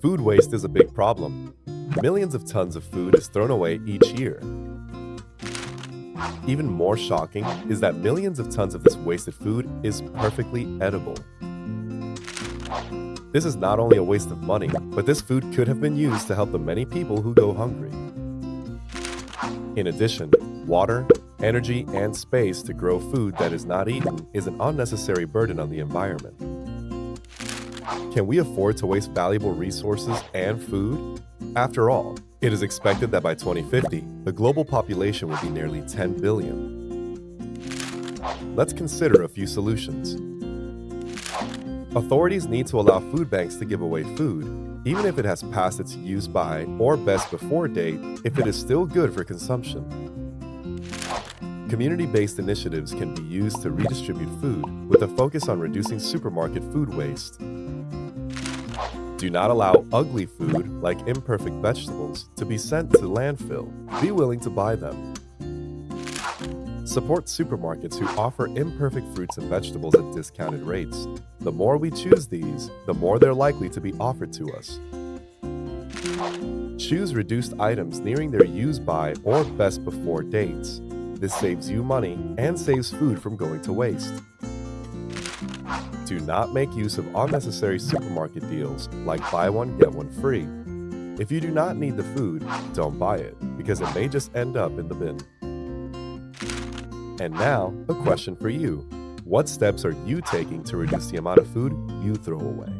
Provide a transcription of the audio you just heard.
Food waste is a big problem. Millions of tons of food is thrown away each year. Even more shocking is that millions of tons of this wasted food is perfectly edible. This is not only a waste of money, but this food could have been used to help the many people who go hungry. In addition, water, energy, and space to grow food that is not eaten is an unnecessary burden on the environment. Can we afford to waste valuable resources and food? After all, it is expected that by 2050, the global population will be nearly 10 billion. Let's consider a few solutions. Authorities need to allow food banks to give away food, even if it has passed its use by or best before date if it is still good for consumption. Community-based initiatives can be used to redistribute food with a focus on reducing supermarket food waste. Do not allow ugly food, like imperfect vegetables, to be sent to landfill. Be willing to buy them. Support supermarkets who offer imperfect fruits and vegetables at discounted rates. The more we choose these, the more they're likely to be offered to us. Choose reduced items nearing their use by or best before dates. This saves you money and saves food from going to waste. Do not make use of unnecessary supermarket deals like buy one, get one free. If you do not need the food, don't buy it, because it may just end up in the bin. And now, a question for you. What steps are you taking to reduce the amount of food you throw away?